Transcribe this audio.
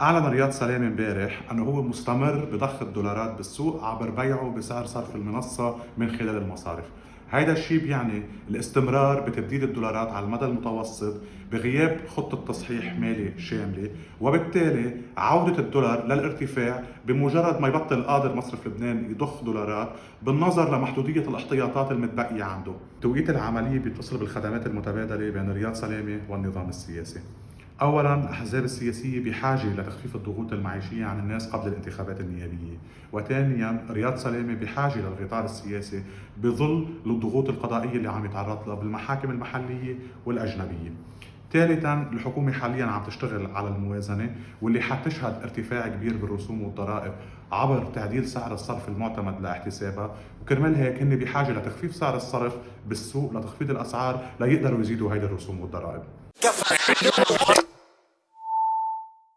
أعلن رياض سلامة امبارح أنه هو مستمر بضخ الدولارات بالسوق عبر بيعه بسعر صرف المنصة من خلال المصارف. هيدا الشيء بيعني الاستمرار بتبديل الدولارات على المدى المتوسط بغياب خطة تصحيح مالي شاملة وبالتالي عودة الدولار للارتفاع بمجرد ما يبطل قادر مصرف لبنان يضخ دولارات بالنظر لمحدودية الاحتياطات المتبقية عنده. توقيت العملية بيتصل بالخدمات المتبادلة بين رياض سلامة والنظام السياسي. اولا الأحزاب السياسية بحاجة لتخفيف الضغوط المعيشية عن الناس قبل الانتخابات النيابية، وثانيا رياض سلامة بحاجة للغطاء السياسي بظل الضغوط القضائية اللي عم يتعرض لها بالمحاكم المحلية والأجنبية. ثالثا الحكومة حاليا عم تشتغل على الموازنة واللي حتشهد ارتفاع كبير بالرسوم والضرائب عبر تعديل سعر الصرف المعتمد لاحتسابها. وكرمال هيك هن بحاجة لتخفيف سعر الصرف بالسوق لتخفيض الأسعار ليقدروا يزيدوا هيدي الرسوم والضرائب